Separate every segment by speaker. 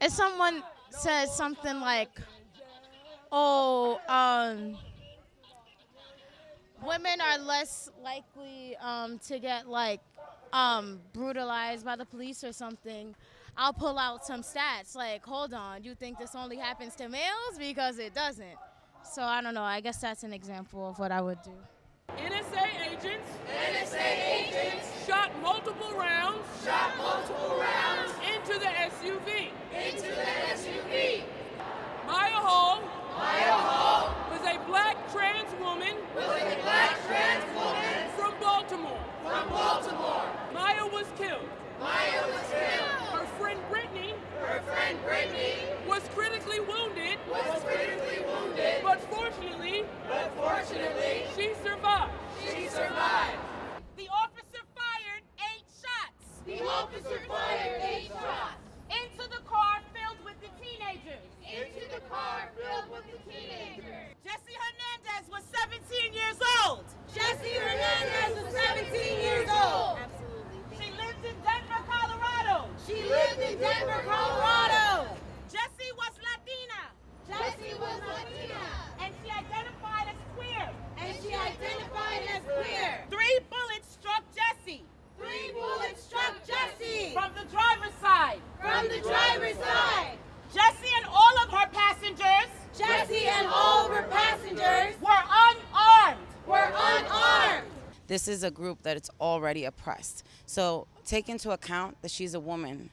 Speaker 1: if someone says something like, "Oh, um, women are less likely um, to get like um, brutalized by the police or something," I'll pull out some stats like, "Hold on, you think this only happens to males because it doesn't." So I don't know. I guess that's an example of what I would do.
Speaker 2: NSA agents
Speaker 3: NSA agents
Speaker 2: shot multiple rounds
Speaker 3: shot multiple rounds
Speaker 2: into the SUV.
Speaker 3: into the SUV.
Speaker 2: Mya Hall
Speaker 3: Mya Hall
Speaker 2: was a black trans woman
Speaker 3: was a black trans woman
Speaker 2: from Baltimore.
Speaker 3: from Baltimore.
Speaker 2: Mya was killed.
Speaker 3: Mya was killed.
Speaker 2: Her friend Brittany
Speaker 3: Her friend Brittany
Speaker 2: was critically wounded,
Speaker 3: was critically wounded,
Speaker 2: but fortunately,
Speaker 3: but fortunately,
Speaker 2: she survived.
Speaker 3: she survived.
Speaker 2: The officer fired eight shots
Speaker 3: The officer fired eight shots
Speaker 2: into the car filled with the teenagers.
Speaker 3: into the car filled with the teenagers.
Speaker 2: Jessie Hernandez was 17 years old.
Speaker 3: Jessie Hernandez was 17 years old.
Speaker 2: She lived in Denver, Colorado.
Speaker 3: She lived in Denver, Colorado.
Speaker 2: Jessie was Latina,
Speaker 3: Jessie was Latina,
Speaker 2: and she identified as queer.
Speaker 3: and she identified as queer.
Speaker 2: Three bullets struck Jessie
Speaker 3: Three bullets struck Jessie
Speaker 2: from the driver's side.
Speaker 3: From the driver's side.
Speaker 2: Jessie and all of her passengers
Speaker 3: Jessie and all of her passengers
Speaker 2: were unarmed.
Speaker 3: were unarmed.
Speaker 4: this is a group that it's already oppressed. So take into account that she's a woman.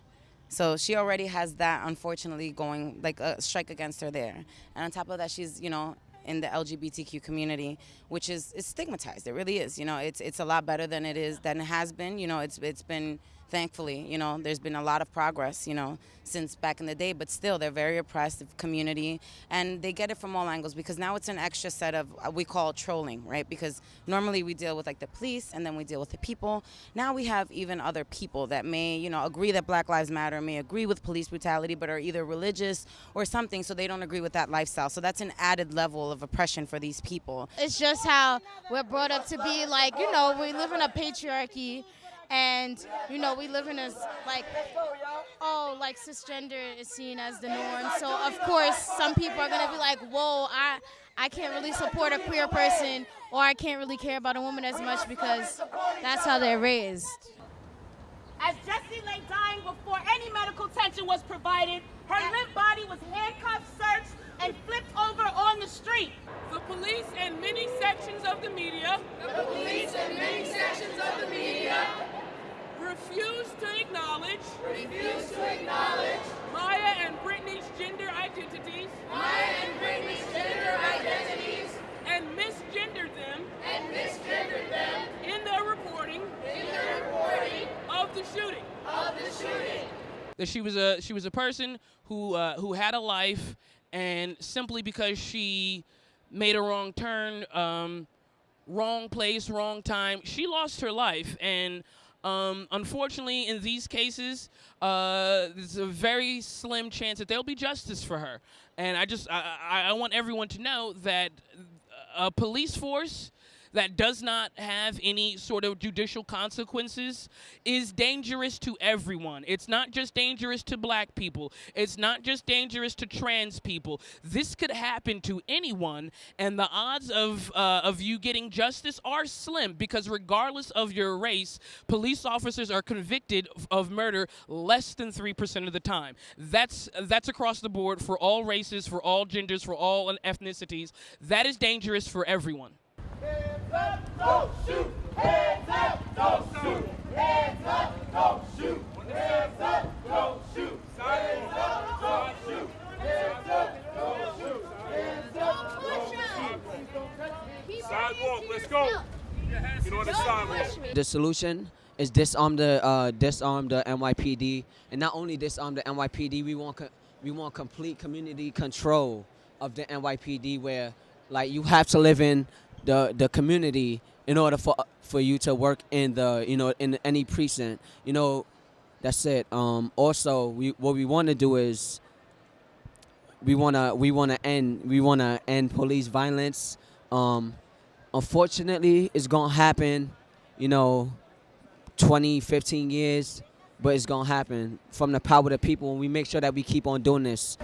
Speaker 4: So she already has that, unfortunately, going like a strike against her there. And on top of that, she's you know in the LGBTQ community, which is is stigmatized. It really is. You know, it's it's a lot better than it is than it has been. You know, it's it's been thankfully, you know, there's been a lot of progress, you know, since back in the day, but still they're very oppressed community and they get it from all angles because now it's an extra set of uh, we call trolling, right? Because normally we deal with like the police and then we deal with the people. Now we have even other people that may, you know, agree that Black Lives Matter, may agree with police brutality, but are either religious or something, so they don't agree with that lifestyle. So that's an added level of oppression for these people.
Speaker 1: It's just how we're brought up to be like, you know, we live in a patriarchy and, you know, we live in a like, oh, like cisgender is seen as the norm. So, of course, some people are going to be like, whoa, I, I can't really support a queer person or I can't really care about a woman as much because that's how they're raised.
Speaker 2: As Jessie lay dying before any medical attention was provided, her limp body was handcuffed, searched, and flipped over on the street. The police and many sections of the media
Speaker 3: The police and many sections of the media
Speaker 2: refused to acknowledge
Speaker 3: refuse to acknowledge
Speaker 2: Mya and Brittany's gender identities
Speaker 3: Mya and Brittany's gender identities
Speaker 2: and misgendered them
Speaker 3: and misgendered them
Speaker 2: in their reporting
Speaker 3: in the reporting
Speaker 2: of the shooting.
Speaker 3: of the shooting.
Speaker 2: That she was a she was a person who uh, who had a life, and simply because she made a wrong turn, um, wrong place, wrong time, she lost her life. And um, unfortunately, in these cases, uh, there's a very slim chance that there'll be justice for her. And I just I, I, I want everyone to know that a police force that does not have any sort of judicial consequences is dangerous to everyone. It's not just dangerous to black people. It's not just dangerous to trans people. This could happen to anyone, and the odds of uh, of you getting justice are slim because regardless of your race, police officers are convicted of- murder less than three percent of the time. That's that's across the board for all races, for all genders, for all ethnicities. That is dangerous for everyone.
Speaker 5: The.
Speaker 6: Solution is disarm the uh, disarm the NYPD, and not only disarm the NYPD, we want we want complete community control of the NYPD, where like you have to live in the the community in order for for you to work in the you know in any precinct. You know, that's it. Um, also, we what we want to do is we wanna we wanna end we wanna end police violence. Um, unfortunately, it's gonna happen. You know, 20, 15 years but it's gonna happen from the power of the people, and we make sure that we keep on doing this.